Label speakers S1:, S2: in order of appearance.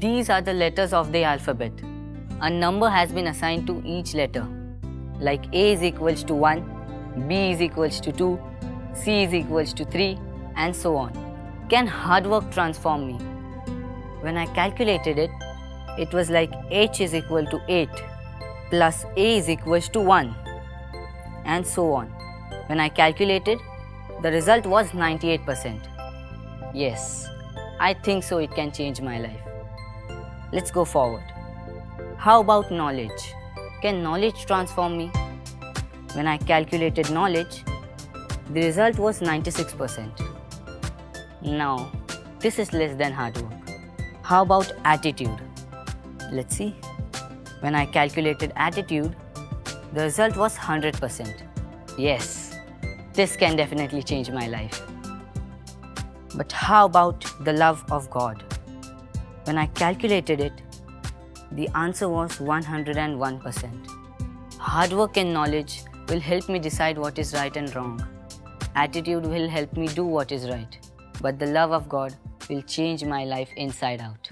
S1: These are the letters of the alphabet. A number has been assigned to each letter. Like A is equals to 1, B is equals to 2, C is equals to 3 and so on. Can hard work transform me? When I calculated it, it was like H is equal to 8 plus A is equals to 1 and so on. When I calculated, the result was 98%. Yes, I think so it can change my life. Let's go forward. How about knowledge? Can knowledge transform me? When I calculated knowledge, the result was 96%. Now, this is less than hard work. How about attitude? Let's see. When I calculated attitude, the result was 100%. Yes, this can definitely change my life. But how about the love of God? When I calculated it, the answer was 101%. Hard work and knowledge will help me decide what is right and wrong. Attitude will help me do what is right. But the love of God will change my life inside out.